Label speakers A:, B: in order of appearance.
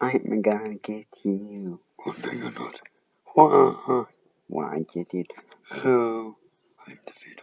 A: I'm gonna get you.
B: Oh no, you're not.
A: Why? Why get it? Who?
B: I'm the